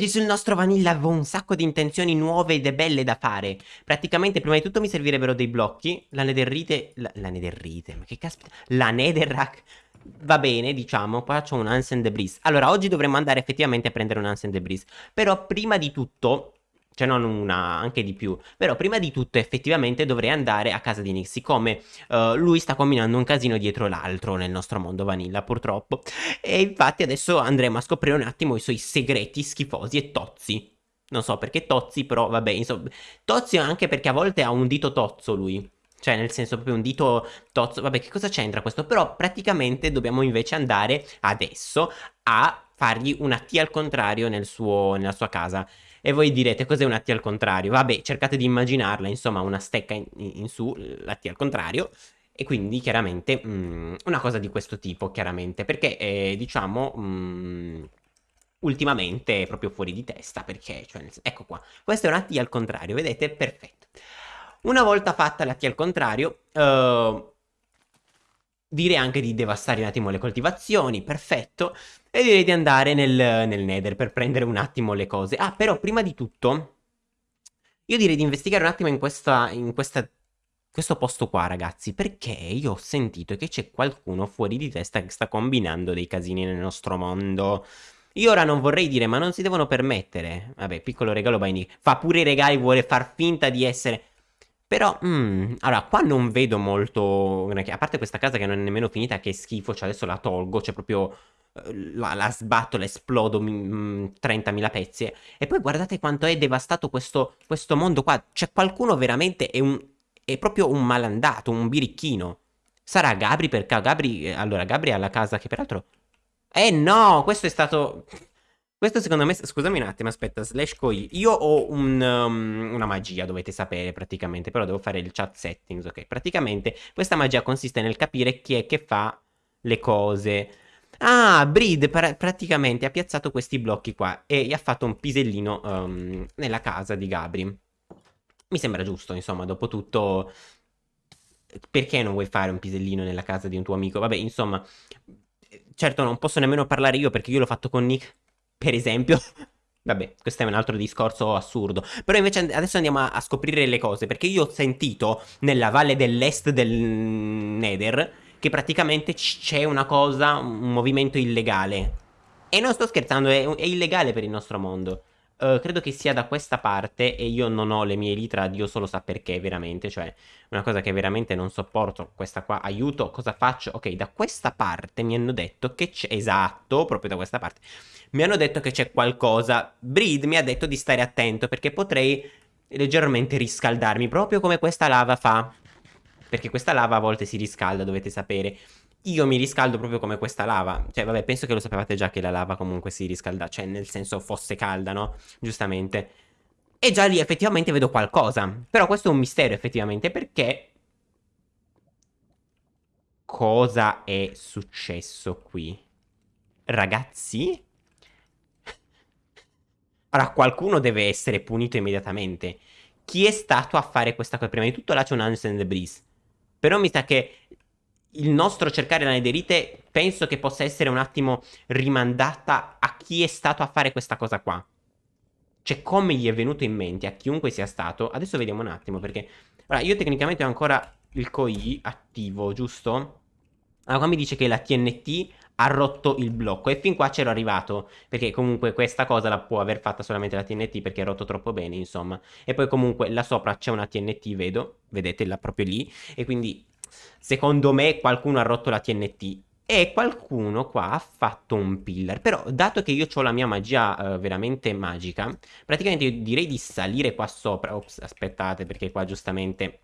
Oggi sul nostro Vanilla avevo un sacco di intenzioni nuove ed belle da fare. Praticamente, prima di tutto mi servirebbero dei blocchi. La netherite... La, la netherite, ma che caspita... La netherrack... Va bene, diciamo, qua c'ho un Ancient Debris. Allora, oggi dovremmo andare effettivamente a prendere un Ancient Debris. Però prima di tutto, cioè non una, anche di più. Però prima di tutto effettivamente dovrei andare a casa di Nick, siccome uh, lui sta combinando un casino dietro l'altro nel nostro mondo vanilla purtroppo. E infatti adesso andremo a scoprire un attimo i suoi segreti schifosi e tozzi. Non so perché tozzi, però vabbè, insomma, tozzi anche perché a volte ha un dito tozzo lui. Cioè, nel senso, proprio un dito tozzo. Vabbè, che cosa c'entra questo? Però praticamente dobbiamo invece andare adesso a fargli una T al contrario nel suo, nella sua casa. E voi direte, cos'è una T al contrario? Vabbè, cercate di immaginarla, insomma, una stecca in, in su, la T al contrario. E quindi, chiaramente, mh, mm, una cosa di questo tipo, chiaramente. Perché, eh, diciamo... Mh, mm, ultimamente è proprio fuori di testa perché, cioè, ecco qua, questa è una T al contrario, vedete? Perfetto. Una volta fatta la T al contrario, uh, direi anche di devastare un attimo le coltivazioni, perfetto. E direi di andare nel, nel Nether per prendere un attimo le cose. Ah, però prima di tutto, io direi di investigare un attimo in, questa, in questa, questo posto qua, ragazzi. Perché io ho sentito che c'è qualcuno fuori di testa che sta combinando dei casini nel nostro mondo. Io ora non vorrei dire, ma non si devono permettere. Vabbè, piccolo regalo Binding. Fa pure i regali, vuole far finta di essere... Però, mm, allora, qua non vedo molto... A parte questa casa che non è nemmeno finita, che schifo, cioè adesso la tolgo, cioè proprio... Eh, la, la sbatto, la esplodo mm, 30.000 pezzi. E poi guardate quanto è devastato questo, questo mondo qua. C'è qualcuno veramente, è, un, è proprio un malandato, un birichino. Sarà Gabri perché Gabri... Eh, allora, Gabri ha la casa che peraltro... Eh no, questo è stato... Questo secondo me, scusami un attimo, aspetta, slash koi. Io ho un, um, una magia, dovete sapere praticamente, però devo fare il chat settings, ok? Praticamente questa magia consiste nel capire chi è che fa le cose. Ah, Breed pra praticamente ha piazzato questi blocchi qua e gli ha fatto un pisellino um, nella casa di Gabri. Mi sembra giusto, insomma, dopo tutto... Perché non vuoi fare un pisellino nella casa di un tuo amico? Vabbè, insomma... Certo, non posso nemmeno parlare io perché io l'ho fatto con Nick per esempio. Vabbè, questo è un altro discorso assurdo. Però invece adesso andiamo a, a scoprire le cose. Perché io ho sentito nella valle dell'est del Nether che praticamente c'è una cosa, un movimento illegale. E non sto scherzando, è, è illegale per il nostro mondo. Uh, credo che sia da questa parte e io non ho le mie litra, Dio solo sa perché veramente, cioè una cosa che veramente non sopporto, questa qua, aiuto, cosa faccio? Ok, da questa parte mi hanno detto che c'è, esatto, proprio da questa parte, mi hanno detto che c'è qualcosa, Breed mi ha detto di stare attento perché potrei leggermente riscaldarmi, proprio come questa lava fa, perché questa lava a volte si riscalda, dovete sapere, io mi riscaldo proprio come questa lava. Cioè, vabbè, penso che lo sapevate già che la lava comunque si riscalda. Cioè, nel senso fosse calda, no? Giustamente. E già lì effettivamente vedo qualcosa. Però questo è un mistero effettivamente perché... Cosa è successo qui? Ragazzi? Allora, qualcuno deve essere punito immediatamente. Chi è stato a fare questa cosa? Prima di tutto là c'è un Ancient Breeze. Però mi sa che il nostro cercare la nederite penso che possa essere un attimo rimandata a chi è stato a fare questa cosa qua. Cioè, come gli è venuto in mente a chiunque sia stato. Adesso vediamo un attimo, perché... Allora, io tecnicamente ho ancora il COI attivo, giusto? Allora, qua mi dice che la TNT ha rotto il blocco e fin qua c'ero arrivato perché comunque questa cosa la può aver fatta solamente la TNT perché è rotto troppo bene insomma e poi comunque là sopra c'è una TNT vedo vedete là proprio lì e quindi Secondo me qualcuno ha rotto la TNT e qualcuno qua ha fatto un pillar. Però, dato che io ho la mia magia uh, veramente magica, praticamente io direi di salire qua sopra. Ops, aspettate, perché qua giustamente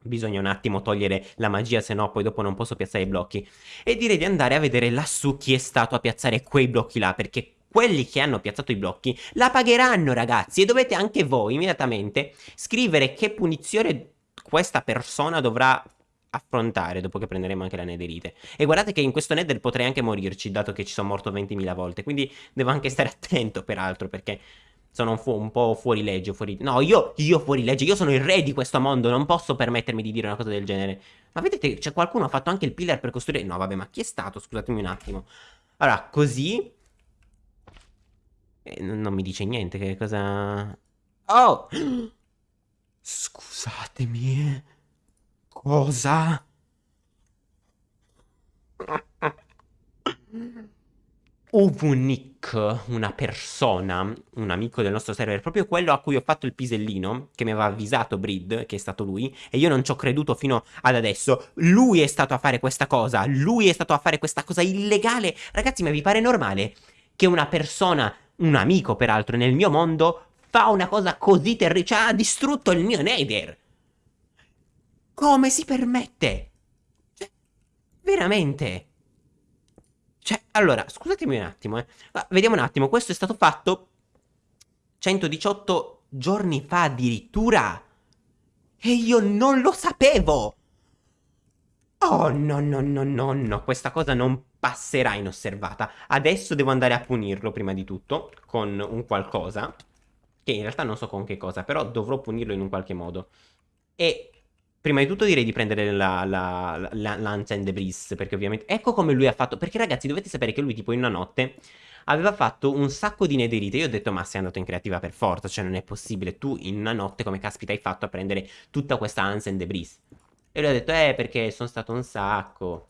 bisogna un attimo togliere la magia, se no poi dopo non posso piazzare i blocchi. E direi di andare a vedere lassù chi è stato a piazzare quei blocchi là, perché quelli che hanno piazzato i blocchi la pagheranno, ragazzi. E dovete anche voi, immediatamente, scrivere che punizione questa persona dovrà affrontare dopo che prenderemo anche la netherite. E guardate che in questo nether potrei anche morirci, dato che ci sono morto 20.000 volte. Quindi devo anche stare attento, peraltro, perché sono un, un, po' fuori legge. Fuori... No, io, io fuori legge, io sono il re di questo mondo, non posso permettermi di dire una cosa del genere. Ma vedete, c'è qualcuno ha fatto anche il pillar per costruire... No, vabbè, ma chi è stato? Scusatemi un attimo. Allora, così... Eh, non mi dice niente, che cosa... Oh! Scusatemi. Cosa? Uvunik, una persona, un amico del nostro server, proprio quello a cui ho fatto il pisellino, che mi aveva avvisato Brid, che è stato lui, e io non ci ho creduto fino ad adesso. Lui è stato a fare questa cosa, lui è stato a fare questa cosa illegale. Ragazzi, ma vi pare normale che una persona, un amico peraltro, nel mio mondo, fa una cosa così terribile? Cioè, ha distrutto il mio Nether. Come si permette? Cioè, veramente... Cioè, allora, scusatemi un attimo, eh. Ma vediamo un attimo, questo è stato fatto 118 giorni fa addirittura. E io non lo sapevo. Oh, no, no, no, no, no, questa cosa non passerà inosservata. Adesso devo andare a punirlo, prima di tutto, con un qualcosa. Che in realtà non so con che cosa, però dovrò punirlo in un qualche modo. E Prima di tutto direi di prendere la, la, la, Lance and Debris, perché ovviamente... Ecco come lui ha fatto... Perché ragazzi dovete sapere che lui tipo in una notte aveva fatto un sacco di nederite. Io ho detto ma sei andato in creativa per forza, cioè non è possibile. Tu in una notte come caspita hai fatto a prendere tutta questa Lance and Debris? E lui ha detto eh perché sono stato un sacco.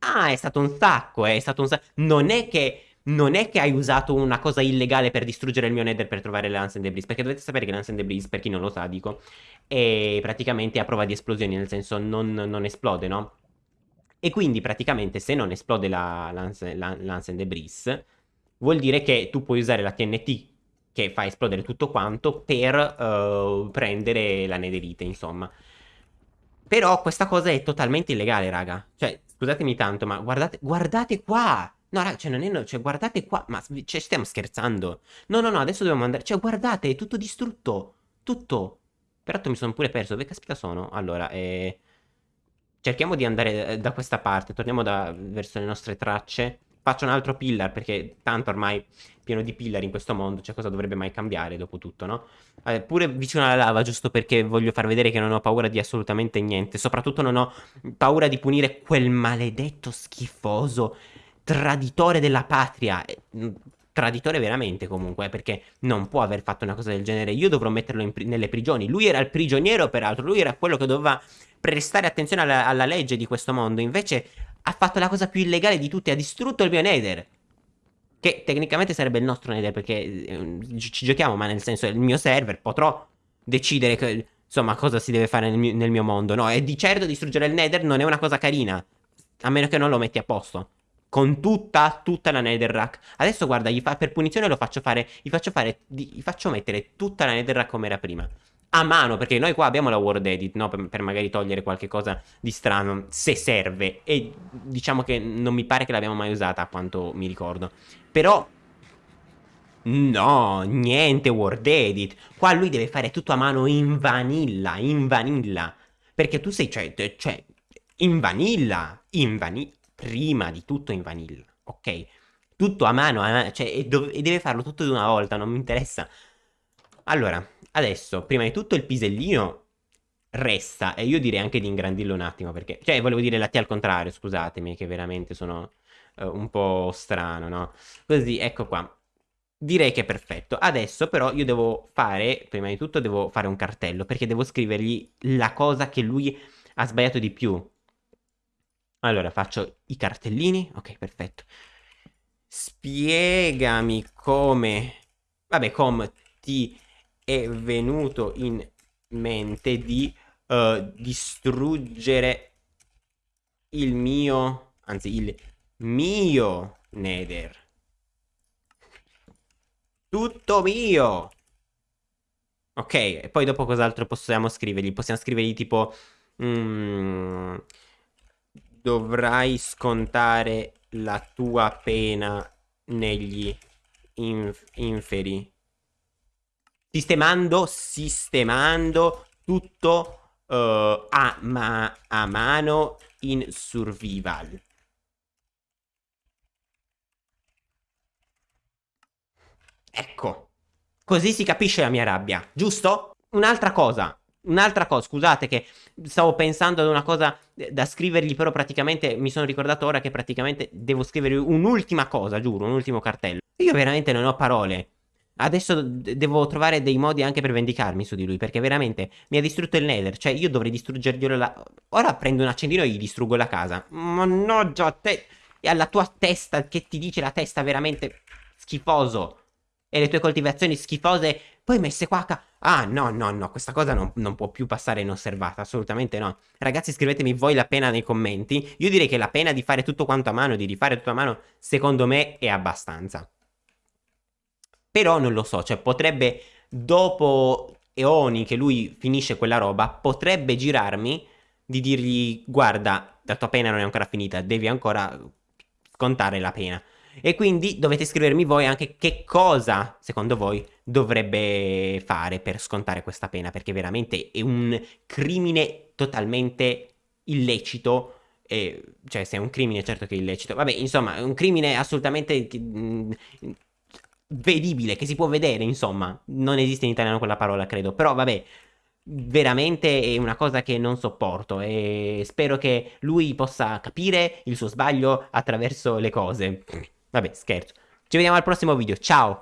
Ah è stato un sacco, eh, è stato un sacco. Non è che non è che hai usato una cosa illegale per distruggere il mio nether per trovare le and Debris, perché dovete sapere che Lance and Debris, per chi non lo sa, dico, è praticamente a prova di esplosioni, nel senso non, non esplode, no? E quindi praticamente se non esplode la la, and Debris, vuol dire che tu puoi usare la TNT che fa esplodere tutto quanto per uh, prendere la netherite, insomma. Però questa cosa è totalmente illegale, raga. Cioè, scusatemi tanto, ma guardate, guardate qua! No, raga, cioè, non è... Cioè, guardate qua. Ma cioè, stiamo scherzando. No, no, no, adesso dobbiamo andare... Cioè, guardate, è tutto distrutto. Tutto. Peraltro mi sono pure perso. Dove caspita sono? Allora, eh... Cerchiamo di andare eh, da questa parte. Torniamo da... verso le nostre tracce. Faccio un altro pillar, perché tanto ormai pieno di pillar in questo mondo. Cioè, cosa dovrebbe mai cambiare, dopo tutto, no? Eh, pure vicino alla lava, giusto perché voglio far vedere che non ho paura di assolutamente niente. Soprattutto non ho paura di punire quel maledetto schifoso traditore della patria. Mm, traditore veramente comunque, perché non può aver fatto una cosa del genere. Io dovrò metterlo pri nelle prigioni. Lui era il prigioniero, peraltro, lui era quello che doveva prestare attenzione alla, alla legge di questo mondo. Invece ha fatto la cosa più illegale di tutte, ha distrutto il mio Nether. Che tecnicamente sarebbe il nostro Nether, perché eh, ci giochiamo, ma nel senso il mio server, potrò decidere che, insomma cosa si deve fare nel mio, nel mio mondo. No, e di certo distruggere il Nether non è una cosa carina, a meno che non lo metti a posto con tutta, tutta la netherrack. Adesso guarda, fa, per punizione lo faccio fare, gli faccio fare, gli faccio mettere tutta la netherrack come era prima. A mano, perché noi qua abbiamo la word edit, no? Per, per, magari togliere qualche cosa di strano, se serve. E diciamo che non mi pare che l'abbiamo mai usata, a quanto mi ricordo. Però... No, niente word edit. Qua lui deve fare tutto a mano in vanilla, in vanilla. Perché tu sei, cioè, cioè in vanilla, in vanilla prima di tutto in vanilla, ok? Tutto a mano, a mano cioè, e, e, deve farlo tutto di una volta, non mi interessa. Allora, adesso, prima di tutto il pisellino resta, e io direi anche di ingrandirlo un attimo, perché... Cioè, volevo dire la T al contrario, scusatemi, che veramente sono uh, un po' strano, no? Così, ecco qua. Direi che è perfetto. Adesso però io devo fare, prima di tutto devo fare un cartello, perché devo scrivergli la cosa che lui ha sbagliato di più. Allora, faccio i cartellini. Ok, perfetto. Spiegami come... Vabbè, come ti è venuto in mente di uh, distruggere il mio... Anzi, il mio Nether. Tutto mio! Ok, e poi dopo cos'altro possiamo scrivergli? Possiamo scrivergli tipo... Mm, dovrai scontare la tua pena negli inf inferi. Sistemando, sistemando tutto uh, a, ma a mano in survival. Ecco, così si capisce la mia rabbia, giusto? Un'altra cosa, Un'altra cosa, scusate che stavo pensando ad una cosa da scrivergli, però praticamente mi sono ricordato ora che praticamente devo scrivere un'ultima cosa, giuro, un ultimo cartello. Io veramente non ho parole. Adesso devo trovare dei modi anche per vendicarmi su di lui, perché veramente mi ha distrutto il nether. Cioè, io dovrei distruggerglielo la... Ora prendo un accendino e gli distruggo la casa. Mannaggia a te... E alla tua testa, che ti dice la testa veramente schifoso. E le tue coltivazioni schifose, poi messe qua... Ah, no, no, no, questa cosa non, non, può più passare inosservata, assolutamente no. Ragazzi, scrivetemi voi la pena nei commenti. Io direi che la pena di fare tutto quanto a mano, di rifare tutto a mano, secondo me è abbastanza. Però non lo so, cioè potrebbe, dopo eoni che lui finisce quella roba, potrebbe girarmi di dirgli, guarda, la tua pena non è ancora finita, devi ancora scontare la pena. E quindi dovete scrivermi voi anche che cosa, secondo voi, dovrebbe fare per scontare questa pena, perché veramente è un crimine totalmente illecito. E, cioè, se è un crimine, certo che è illecito. Vabbè, insomma, è un crimine assolutamente mh, vedibile, che si può vedere, insomma. Non esiste in italiano quella parola, credo. Però, vabbè, veramente è una cosa che non sopporto e spero che lui possa capire il suo sbaglio attraverso le cose. Vabbè, scherzo. Ci vediamo al prossimo video. Ciao!